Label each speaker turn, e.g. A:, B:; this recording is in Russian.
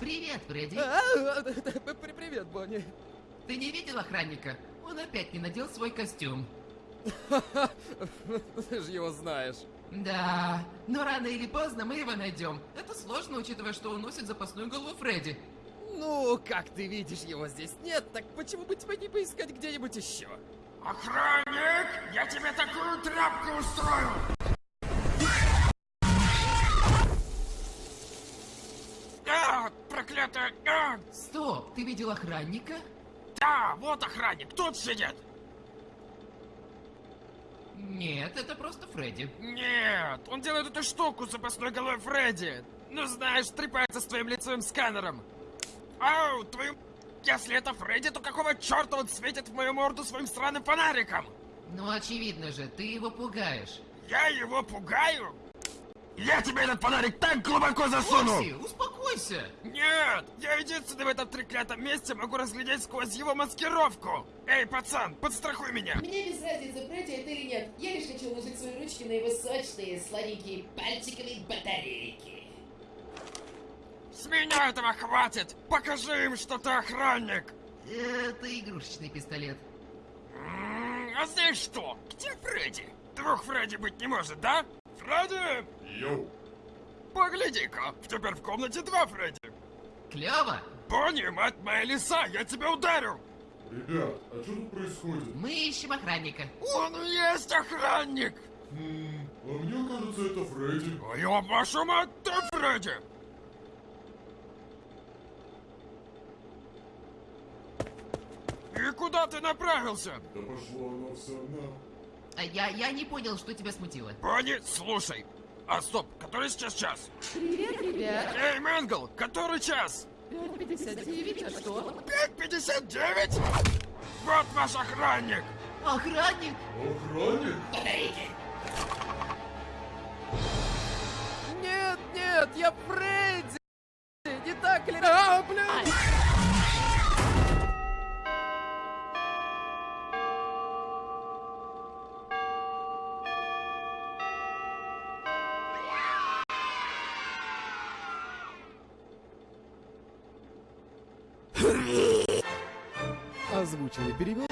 A: Привет, Фредди.
B: А, при- Привет, Бонни.
A: Ты не видел охранника? Он опять не надел свой костюм.
B: Ты же его знаешь.
A: Да, но рано или поздно мы его найдем. Это сложно, учитывая, что он носит запасную голову Фредди.
B: Ну, как ты видишь, его здесь нет, так почему бы тебе не поискать где-нибудь еще?
C: Охранник, я тебе такую тряпку устрою! А, проклятая! А,
A: Стоп, ты видел охранника?
C: да, вот охранник, тут сидит!
A: Нет, это просто Фредди.
C: Нет, он делает эту штуку с запасной головой Фредди. Ну знаешь, трепается с твоим лицевым сканером. Ау, твою... Если это Фредди, то какого черта он светит в мою морду своим странным фонариком?
A: Ну, очевидно же, ты его пугаешь.
C: Я его пугаю? Я тебе этот фонарик так глубоко засуну!
A: Фокси, успокойся!
C: Нет! Я единственный в этом треклятом месте могу разглядеть сквозь его маскировку! Эй, пацан, подстрахуй меня!
D: Мне без разницы, Фредди это или нет. Я лишь хочу ложить свои ручки на его сочные, сладенькие пальчиковые батарейки.
C: С меня этого хватит! Покажи им, что ты охранник!
A: Это игрушечный пистолет.
C: А знаешь что? Где Фредди? Двух Фредди быть не может, да? Фредди!
E: Йоу,
C: Погляди-ка, теперь в комнате два Фредди.
A: Клево!
C: Бонни, мать моя лиса, я тебя ударю!
E: ребят, а что тут происходит?
A: Мы ищем охранника.
C: Он и есть охранник!
E: Хм, а мне кажется, это Фредди.
C: А я вашу мать, ты Фредди! И куда ты направился?
E: Да пошло оно все на...
A: А Я, я не понял, что тебя смутило.
C: Бонни, слушай. А стоп, который сейчас час?
D: Привет, ребят.
C: Эй, Мэнгл, который час?
D: 5.59, а что?
C: 5.59? Вот ваш охранник!
A: Охранник!
E: Охранник?
D: Батарейки.
B: Нет, нет, я Фредди! Озвученный перевод